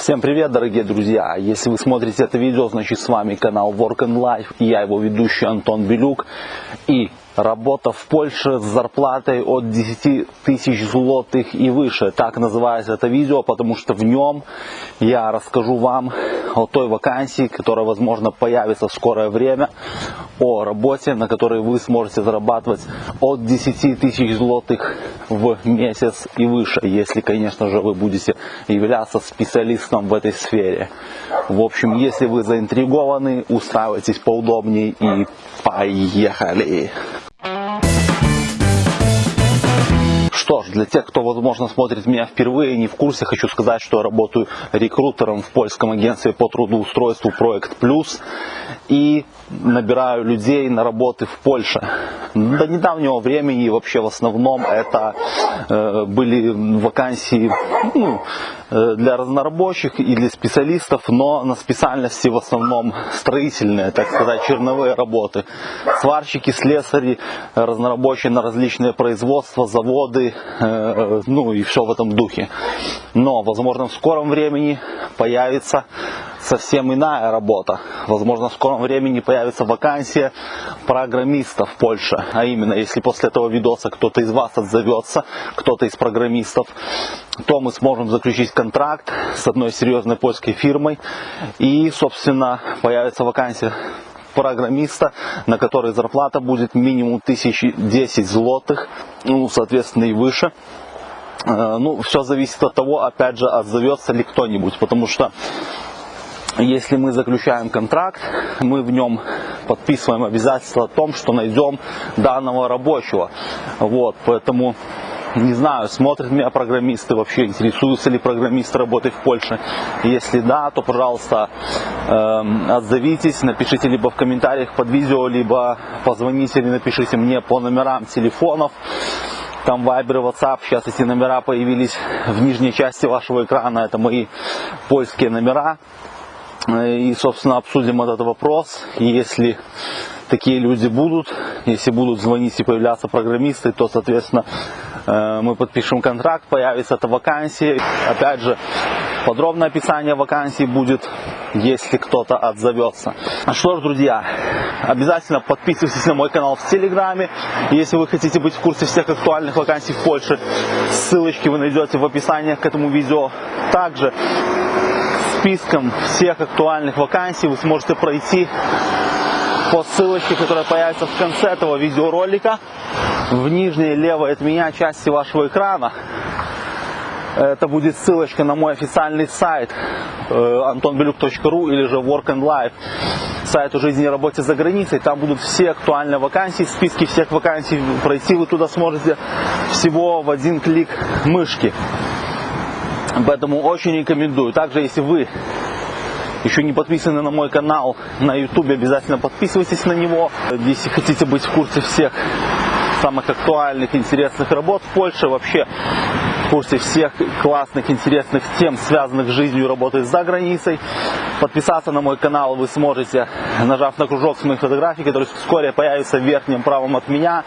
Всем привет, дорогие друзья! Если вы смотрите это видео, значит с вами канал Work and Life я его ведущий Антон Белюк. И работа в Польше с зарплатой от 10 тысяч злотых и выше. Так называется это видео, потому что в нем я расскажу вам о той вакансии, которая, возможно, появится в скорое время, о работе, на которой вы сможете зарабатывать от 10 тысяч злотых в месяц и выше, если, конечно же, вы будете являться специалистом в этой сфере. В общем, если вы заинтригованы, устраивайтесь поудобнее и поехали! Что ж, для тех, кто, возможно, смотрит меня впервые и не в курсе, хочу сказать, что я работаю рекрутером в польском агентстве по трудоустройству Проект Плюс и набираю людей на работы в Польше. До недавнего времени вообще в основном это э, были вакансии ну, для разнорабочих и для специалистов, но на специальности в основном строительные, так сказать, черновые работы. Сварщики, слесари, разнорабочие на различные производства, заводы, э, ну и все в этом духе. Но, возможно, в скором времени появится совсем иная работа. Возможно, в скором времени появится вакансия программиста в Польше. А именно, если после этого видоса кто-то из вас отзовется, кто-то из программистов, то мы сможем заключить контракт с одной серьезной польской фирмой. И, собственно, появится вакансия программиста, на который зарплата будет минимум 1010 злотых, ну, соответственно, и выше. Э, ну, все зависит от того, опять же, отзовется ли кто-нибудь, потому что если мы заключаем контракт, мы в нем подписываем обязательство о том, что найдем данного рабочего. Вот, поэтому не знаю, смотрят меня программисты вообще, интересуются ли программисты работой в Польше. Если да, то, пожалуйста, э, отзовитесь, напишите либо в комментариях под видео, либо позвоните или напишите мне по номерам телефонов. Там Viber, WhatsApp, сейчас эти номера появились в нижней части вашего экрана, это мои польские номера. И, собственно, обсудим этот вопрос. И если такие люди будут, если будут звонить и появляться программисты, то, соответственно, э, мы подпишем контракт, появится эта вакансия. Опять же, подробное описание вакансии будет, если кто-то отзовется. А что ж, друзья, обязательно подписывайтесь на мой канал в Телеграме. Если вы хотите быть в курсе всех актуальных вакансий в Польше, ссылочки вы найдете в описании к этому видео. Также списком всех актуальных вакансий вы сможете пройти по ссылочке, которая появится в конце этого видеоролика, в нижней левой от меня части вашего экрана. Это будет ссылочка на мой официальный сайт antonbeluk.ru или же Work and Life, сайт о жизни и работе за границей. Там будут все актуальные вакансии, списки всех вакансий. Пройти вы туда сможете всего в один клик мышки. Поэтому очень рекомендую. Также, если вы еще не подписаны на мой канал на YouTube, обязательно подписывайтесь на него. Если хотите быть в курсе всех самых актуальных, интересных работ в Польше, вообще в курсе всех классных, интересных тем, связанных с жизнью и работой за границей. Подписаться на мой канал вы сможете, нажав на кружок с моих фотографий, который вскоре появится в верхнем правом от меня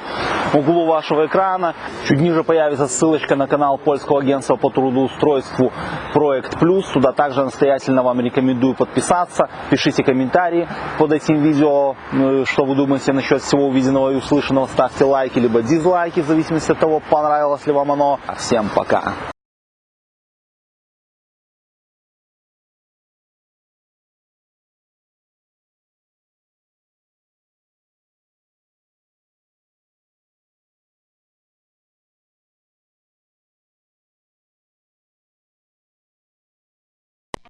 углу вашего экрана. Чуть ниже появится ссылочка на канал польского агентства по трудоустройству Проект Плюс. Туда также настоятельно вам рекомендую подписаться. Пишите комментарии под этим видео, ну, что вы думаете насчет всего увиденного и услышанного. Ставьте лайки либо дизлайки, в зависимости от того, понравилось ли вам оно. Всем пока!